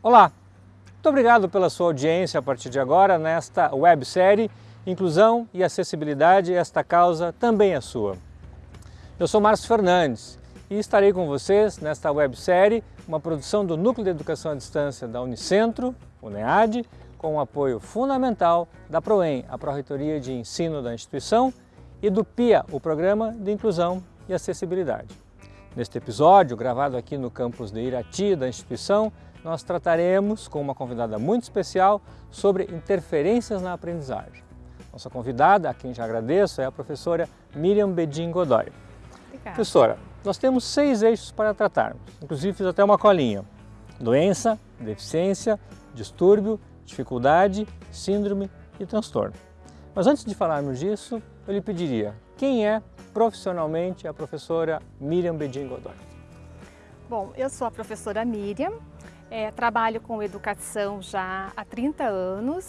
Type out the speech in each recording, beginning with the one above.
Olá, muito obrigado pela sua audiência a partir de agora nesta websérie Inclusão e Acessibilidade, esta causa também é sua. Eu sou Márcio Fernandes e estarei com vocês nesta websérie, uma produção do Núcleo de Educação à Distância da Unicentro, UNEAD, com o apoio fundamental da PROEM, a Pró-Reitoria de Ensino da instituição, e do PIA, o Programa de Inclusão e Acessibilidade. Neste episódio, gravado aqui no campus de Irati da instituição, nós trataremos com uma convidada muito especial sobre interferências na aprendizagem. Nossa convidada, a quem já agradeço, é a professora Miriam Bedin Godoy. Obrigada. Professora, nós temos seis eixos para tratarmos, inclusive fiz até uma colinha. Doença, deficiência, distúrbio, dificuldade, síndrome e transtorno. Mas antes de falarmos disso, eu lhe pediria, quem é profissionalmente a professora Miriam Bedin Godoy? Bom, eu sou a professora Miriam, é, trabalho com educação já há 30 anos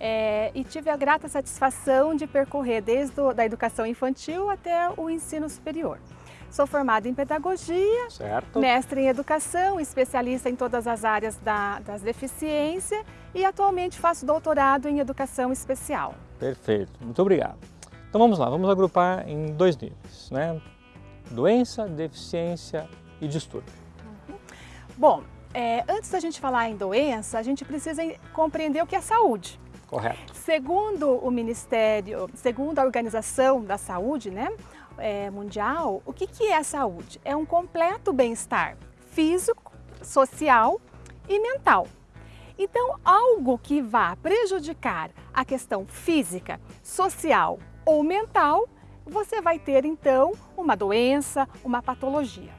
é, e tive a grata satisfação de percorrer desde a da educação infantil até o ensino superior. Sou formada em pedagogia, certo. mestre em educação, especialista em todas as áreas da, das deficiências e atualmente faço doutorado em educação especial. Perfeito, muito obrigado. Então vamos lá, vamos agrupar em dois níveis, né? Doença, deficiência e distúrbio. Uhum. Bom, é, antes da gente falar em doença, a gente precisa compreender o que é saúde. Correto. Segundo o Ministério, segundo a Organização da Saúde né, é, Mundial, o que, que é a saúde? É um completo bem-estar físico, social e mental. Então, algo que vá prejudicar a questão física, social ou mental, você vai ter então uma doença, uma patologia.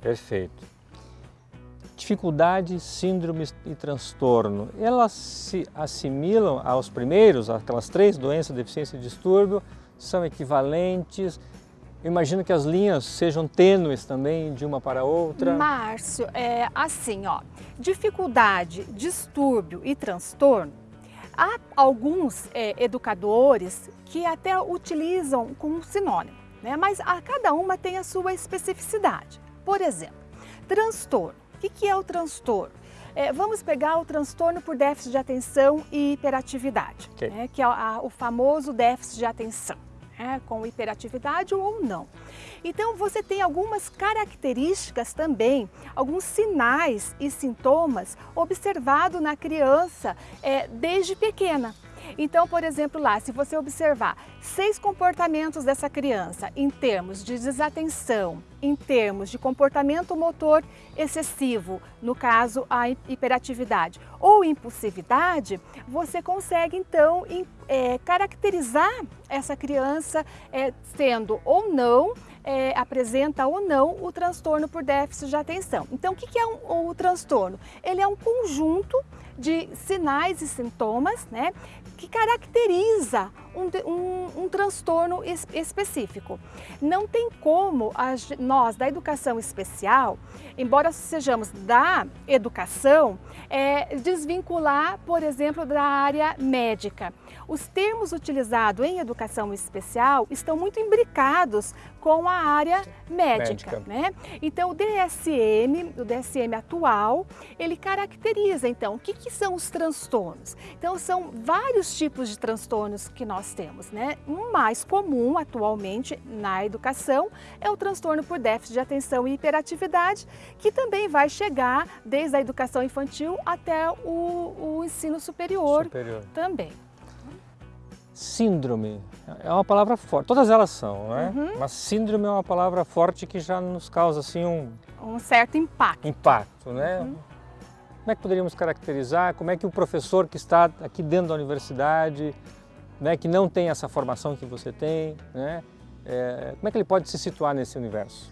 Perfeito dificuldade, síndrome e transtorno, elas se assimilam aos primeiros, aquelas três doenças, deficiência e distúrbio, são equivalentes? Eu imagino que as linhas sejam tênues também de uma para outra. Márcio, é assim, ó, dificuldade, distúrbio e transtorno, há alguns é, educadores que até utilizam como sinônimo, né? mas a cada uma tem a sua especificidade. Por exemplo, transtorno. O que é o transtorno? É, vamos pegar o transtorno por déficit de atenção e hiperatividade, okay. né, que é a, o famoso déficit de atenção, né, com hiperatividade ou não. Então você tem algumas características também, alguns sinais e sintomas observados na criança é, desde pequena. Então, por exemplo, lá, se você observar seis comportamentos dessa criança em termos de desatenção, em termos de comportamento motor excessivo, no caso a hiperatividade ou impulsividade, você consegue então é, caracterizar essa criança é, sendo ou não é, apresenta ou não o transtorno por déficit de atenção. Então, o que, que é um, o transtorno? Ele é um conjunto de sinais e sintomas né, que caracteriza um, um, um transtorno es, específico. Não tem como nós, da educação especial, embora sejamos da educação, é, desvincular, por exemplo, da área médica. Os termos utilizados em educação especial estão muito imbricados com a área médica. médica. Né? Então, o DSM, o DSM atual, ele caracteriza, então, o que, que são os transtornos? Então, são vários tipos de transtornos que nós temos. Né? Um mais comum atualmente na educação é o transtorno por déficit de atenção e hiperatividade, que também vai chegar desde a educação infantil até o, o ensino superior, superior. também. Síndrome é uma palavra forte, todas elas são, não é? Uhum. Mas síndrome é uma palavra forte que já nos causa assim um... Um certo impacto. Impacto, né? Uhum. Como é que poderíamos caracterizar? Como é que o professor que está aqui dentro da universidade, né, que não tem essa formação que você tem, né, é, como é que ele pode se situar nesse universo?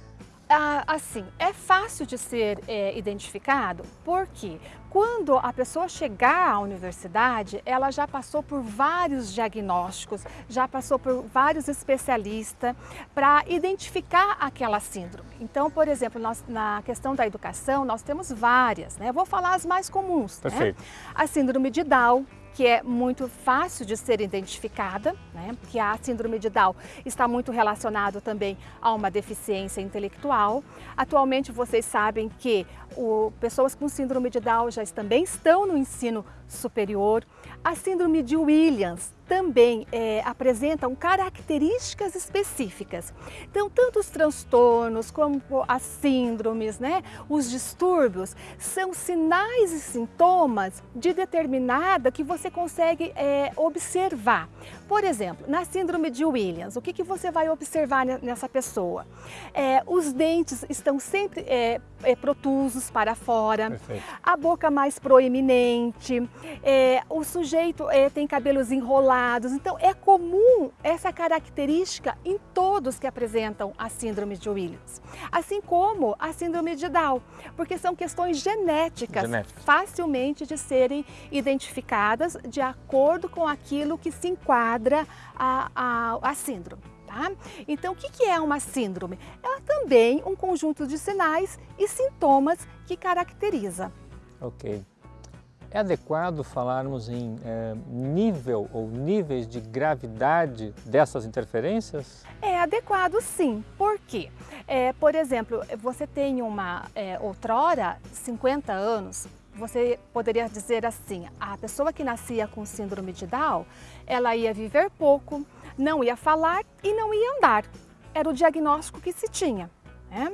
Ah, assim, é fácil de ser é, identificado porque quando a pessoa chegar à universidade, ela já passou por vários diagnósticos, já passou por vários especialistas para identificar aquela síndrome. Então, por exemplo, nós, na questão da educação, nós temos várias, né? vou falar as mais comuns. Né? Perfeito. Né? A síndrome de Down, que é muito fácil de ser identificada, né? que a síndrome de Down está muito relacionado também a uma deficiência intelectual. Atualmente vocês sabem que o, pessoas com síndrome de Down já também estão no ensino superior. A síndrome de Williams também é, apresentam características específicas. Então, tanto os transtornos como as síndromes, né, os distúrbios, são sinais e sintomas de determinada que você consegue é, observar. Por exemplo, na síndrome de Williams, o que, que você vai observar nessa pessoa? É, os dentes estão sempre é, para fora, Perfeito. a boca mais proeminente, é, o sujeito é, tem cabelos enrolados. Então, é comum essa característica em todos que apresentam a síndrome de Williams. Assim como a síndrome de Down, porque são questões genéticas, genéticas. facilmente de serem identificadas de acordo com aquilo que se enquadra a, a, a síndrome. Tá? Então, o que é uma síndrome? Ela também um conjunto de sinais e sintomas que caracteriza. Ok. É adequado falarmos em é, nível ou níveis de gravidade dessas interferências? É adequado sim. Por quê? É, por exemplo, você tem uma é, outrora, 50 anos, você poderia dizer assim, a pessoa que nascia com síndrome de Down, ela ia viver pouco, não ia falar e não ia andar. Era o diagnóstico que se tinha. Né?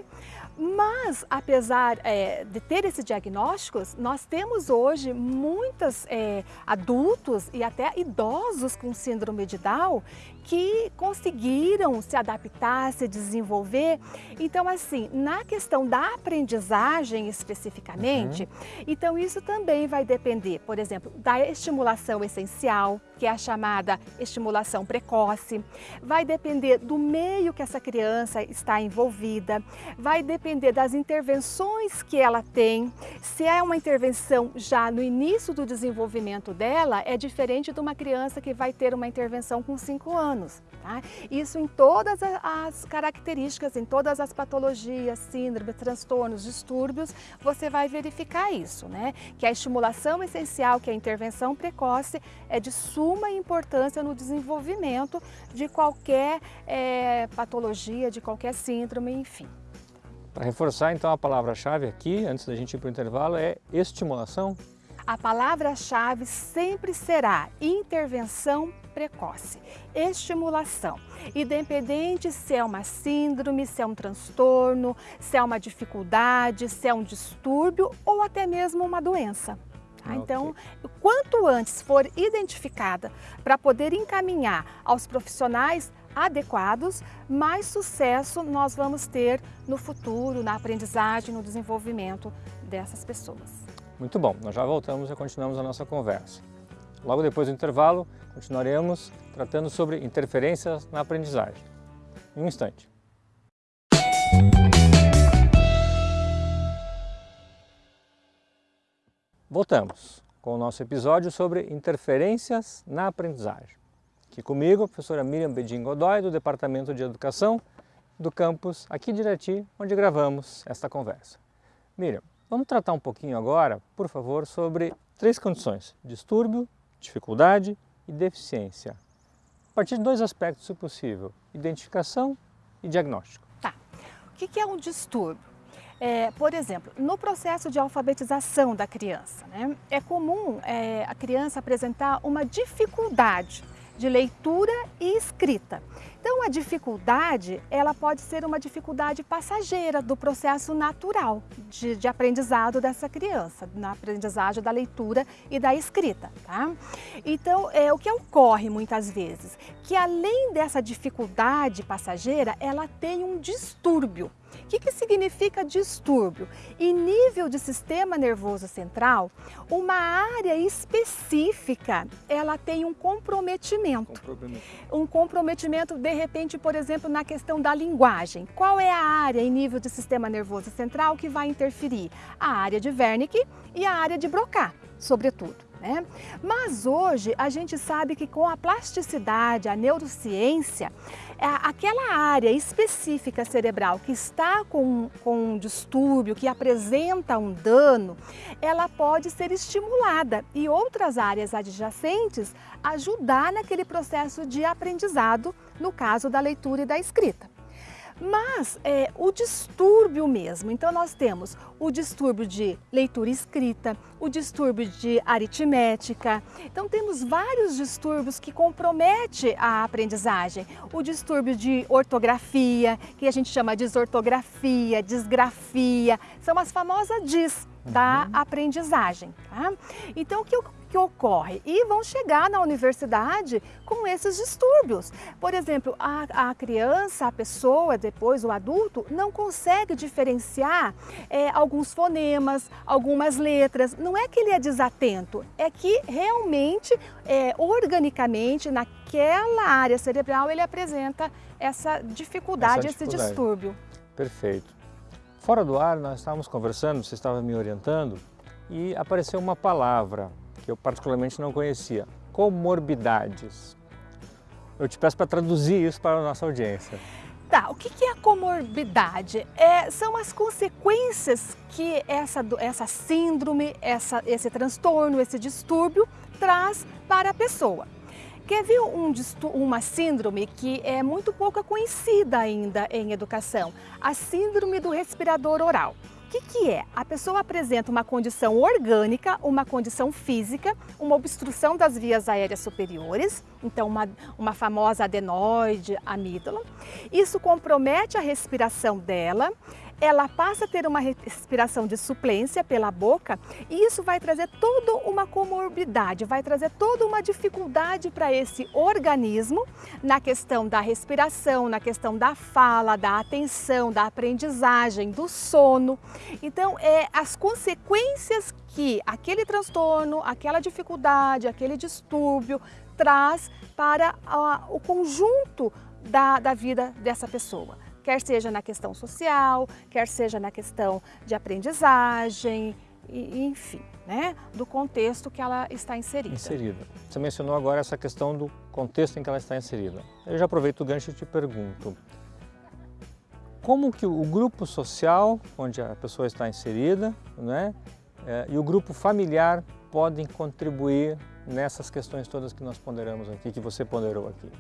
Mas, apesar é, de ter esses diagnósticos, nós temos hoje muitos é, adultos e até idosos com síndrome de Down que conseguiram se adaptar, se desenvolver. Então, assim, na questão da aprendizagem especificamente, uhum. então isso também vai depender, por exemplo, da estimulação essencial, que é a chamada estimulação precoce, vai depender do meio que essa criança está envolvida, vai depender das intervenções que ela tem. Se é uma intervenção já no início do desenvolvimento dela, é diferente de uma criança que vai ter uma intervenção com 5 anos anos. Tá? Isso em todas as características, em todas as patologias, síndromes, transtornos, distúrbios, você vai verificar isso, né? Que a estimulação essencial, que a intervenção precoce é de suma importância no desenvolvimento de qualquer é, patologia, de qualquer síndrome, enfim. Para reforçar então a palavra-chave aqui, antes da gente ir para o intervalo, é estimulação? A palavra-chave sempre será intervenção precoce, estimulação, independente se é uma síndrome, se é um transtorno, se é uma dificuldade, se é um distúrbio ou até mesmo uma doença. Tá? Então, quanto antes for identificada para poder encaminhar aos profissionais adequados, mais sucesso nós vamos ter no futuro, na aprendizagem, no desenvolvimento dessas pessoas. Muito bom, nós já voltamos e continuamos a nossa conversa. Logo depois do intervalo, continuaremos tratando sobre interferências na aprendizagem. Em um instante. Voltamos com o nosso episódio sobre interferências na aprendizagem. Aqui comigo, a professora Miriam Bedin Godoy, do Departamento de Educação do campus aqui de Irati, onde gravamos esta conversa. Miriam, vamos tratar um pouquinho agora, por favor, sobre três condições, distúrbio, dificuldade e deficiência. A partir de dois aspectos, se possível, identificação e diagnóstico. Tá. O que é um distúrbio? É, por exemplo, no processo de alfabetização da criança, né, é comum é, a criança apresentar uma dificuldade de leitura e escrita. Então a dificuldade, ela pode ser uma dificuldade passageira do processo natural de, de aprendizado dessa criança, na aprendizagem da leitura e da escrita, tá? Então, é, o que ocorre muitas vezes? Que além dessa dificuldade passageira, ela tem um distúrbio. O que, que significa distúrbio? Em nível de sistema nervoso central, uma área específica, ela tem um comprometimento. comprometimento. Um comprometimento, de repente, por exemplo, na questão da linguagem. Qual é a área em nível de sistema nervoso central que vai interferir? A área de Wernicke e a área de Broca, sobretudo. Né? Mas hoje a gente sabe que com a plasticidade, a neurociência, é aquela área específica cerebral que está com, com um distúrbio, que apresenta um dano, ela pode ser estimulada e outras áreas adjacentes ajudar naquele processo de aprendizado, no caso da leitura e da escrita. Mas é, o distúrbio mesmo, então nós temos o distúrbio de leitura escrita, o distúrbio de aritmética, então temos vários distúrbios que comprometem a aprendizagem. O distúrbio de ortografia, que a gente chama de desortografia, disgrafia, são as famosas DIS da uhum. aprendizagem. Tá? Então o que eu que ocorre e vão chegar na universidade com esses distúrbios. Por exemplo, a, a criança, a pessoa, depois o adulto, não consegue diferenciar é, alguns fonemas, algumas letras. Não é que ele é desatento, é que realmente, é, organicamente, naquela área cerebral, ele apresenta essa dificuldade, essa dificuldade. esse distúrbio. Perfeito. Fora do ar, nós estávamos conversando, você estava me orientando, e apareceu uma palavra que eu particularmente não conhecia, comorbidades. Eu te peço para traduzir isso para a nossa audiência. Tá, o que é a comorbidade? É, são as consequências que essa, essa síndrome, essa, esse transtorno, esse distúrbio traz para a pessoa. Quer ver um, uma síndrome que é muito pouco conhecida ainda em educação? A síndrome do respirador oral que, que é? A pessoa apresenta uma condição orgânica, uma condição física, uma obstrução das vias aéreas superiores, então uma, uma famosa adenoide, amígdala. Isso compromete a respiração dela, ela passa a ter uma respiração de suplência pela boca e isso vai trazer toda uma comorbidade, vai trazer toda uma dificuldade para esse organismo na questão da respiração, na questão da fala, da atenção, da aprendizagem, do sono. Então, é as consequências que aquele transtorno, aquela dificuldade, aquele distúrbio traz para uh, o conjunto da, da vida dessa pessoa quer seja na questão social, quer seja na questão de aprendizagem, e, enfim, né, do contexto que ela está inserida. Inserida. Você mencionou agora essa questão do contexto em que ela está inserida. Eu já aproveito o gancho e te pergunto, como que o grupo social onde a pessoa está inserida né, é, e o grupo familiar podem contribuir nessas questões todas que nós ponderamos aqui, que você ponderou aqui?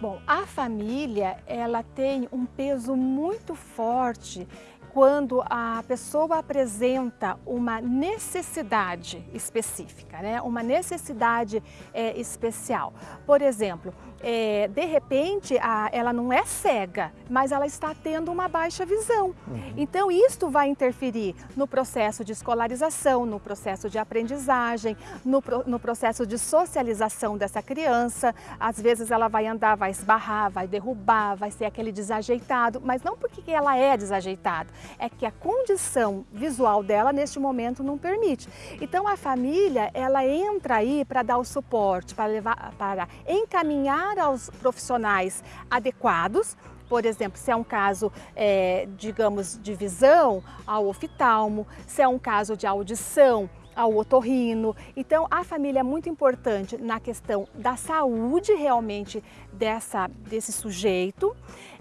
Bom, a família ela tem um peso muito forte quando a pessoa apresenta uma necessidade específica, né? uma necessidade é, especial. Por exemplo, é, de repente a, ela não é cega, mas ela está tendo uma baixa visão. Uhum. Então isto vai interferir no processo de escolarização, no processo de aprendizagem, no, no processo de socialização dessa criança. Às vezes ela vai andar, vai esbarrar, vai derrubar, vai ser aquele desajeitado, mas não porque ela é desajeitada, é que a condição visual dela neste momento não permite. Então a família, ela entra aí para dar o suporte, para levar, para encaminhar aos profissionais adequados por exemplo, se é um caso, é, digamos, de visão, ao oftalmo, se é um caso de audição, ao otorrino. Então, a família é muito importante na questão da saúde realmente dessa, desse sujeito.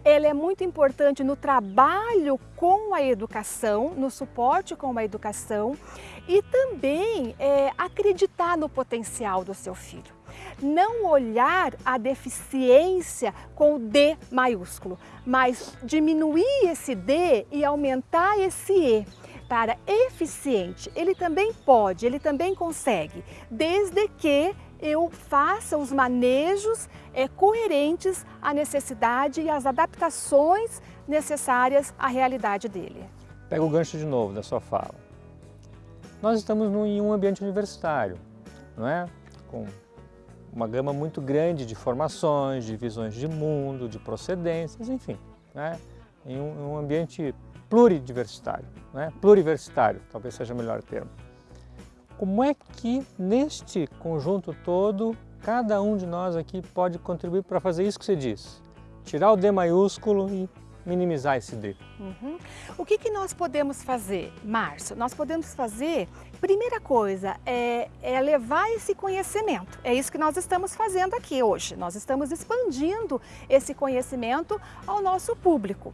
Ela é muito importante no trabalho com a educação, no suporte com a educação e também é, acreditar no potencial do seu filho não olhar a deficiência com o D maiúsculo, mas diminuir esse D e aumentar esse E para eficiente, ele também pode, ele também consegue, desde que eu faça os manejos é, coerentes à necessidade e às adaptações necessárias à realidade dele. Pega o gancho de novo da sua fala. Nós estamos em um ambiente universitário, não é? Com uma gama muito grande de formações, de visões de mundo, de procedências, enfim, né? em um, um ambiente pluridiversitário, né? pluriversitário, talvez seja o melhor termo. Como é que neste conjunto todo, cada um de nós aqui pode contribuir para fazer isso que você diz? Tirar o D maiúsculo e minimizar esse drip. Uhum. O que, que nós podemos fazer, Márcio? Nós podemos fazer, primeira coisa, é, é levar esse conhecimento. É isso que nós estamos fazendo aqui hoje. Nós estamos expandindo esse conhecimento ao nosso público.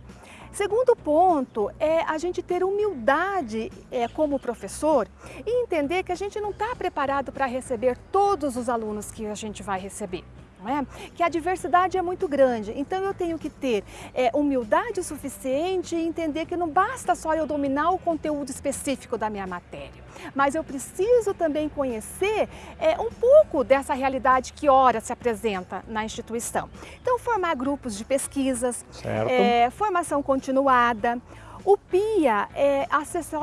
Segundo ponto é a gente ter humildade é, como professor e entender que a gente não está preparado para receber todos os alunos que a gente vai receber é? que a diversidade é muito grande. Então eu tenho que ter é, humildade suficiente e entender que não basta só eu dominar o conteúdo específico da minha matéria, mas eu preciso também conhecer é, um pouco dessa realidade que ora se apresenta na instituição. Então formar grupos de pesquisas, é, formação continuada, o PIA é,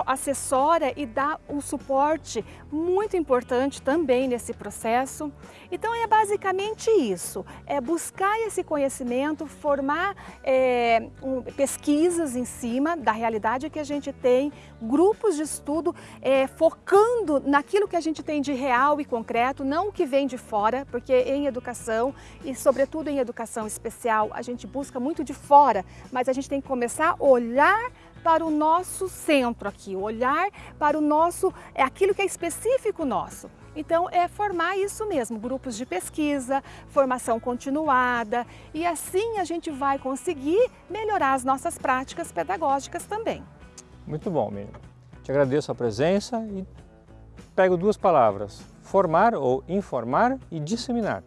assessora e dá um suporte muito importante também nesse processo. Então é basicamente isso, é buscar esse conhecimento, formar é, um, pesquisas em cima da realidade que a gente tem, grupos de estudo é, focando naquilo que a gente tem de real e concreto, não o que vem de fora, porque em educação e sobretudo em educação especial a gente busca muito de fora, mas a gente tem que começar a olhar para o nosso centro aqui, olhar para o nosso, é aquilo que é específico nosso. Então é formar isso mesmo, grupos de pesquisa, formação continuada e assim a gente vai conseguir melhorar as nossas práticas pedagógicas também. Muito bom, Miriam. Te agradeço a presença e pego duas palavras, formar ou informar e disseminar.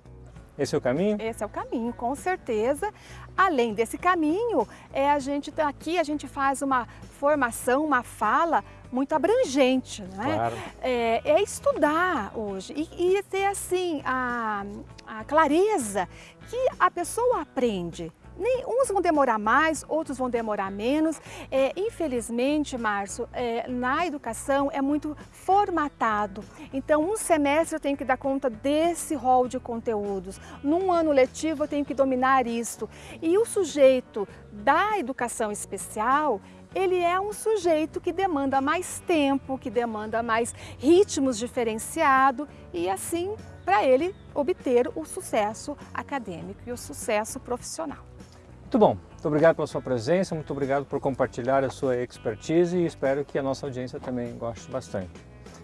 Esse é o caminho? Esse é o caminho, com certeza. Além desse caminho, é a gente tá aqui a gente faz uma formação, uma fala muito abrangente, né? Claro. É, é estudar hoje e, e ter assim a, a clareza que a pessoa aprende nem, uns vão demorar mais, outros vão demorar menos. É, infelizmente, Márcio, é, na educação é muito formatado. Então, um semestre eu tenho que dar conta desse rol de conteúdos. Num ano letivo eu tenho que dominar isto. E o sujeito da educação especial, ele é um sujeito que demanda mais tempo, que demanda mais ritmos diferenciados e assim para ele obter o sucesso acadêmico e o sucesso profissional. Muito bom, muito obrigado pela sua presença, muito obrigado por compartilhar a sua expertise e espero que a nossa audiência também goste bastante.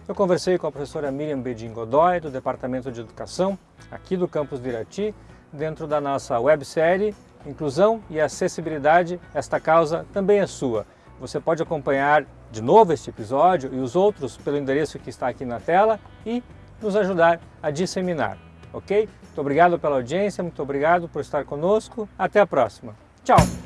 Eu conversei com a professora Miriam Bedin Godoy, do Departamento de Educação, aqui do campus de Irati, dentro da nossa websérie Inclusão e Acessibilidade, esta causa também é sua. Você pode acompanhar de novo este episódio e os outros pelo endereço que está aqui na tela e nos ajudar a disseminar ok? Muito obrigado pela audiência, muito obrigado por estar conosco. Até a próxima. Tchau!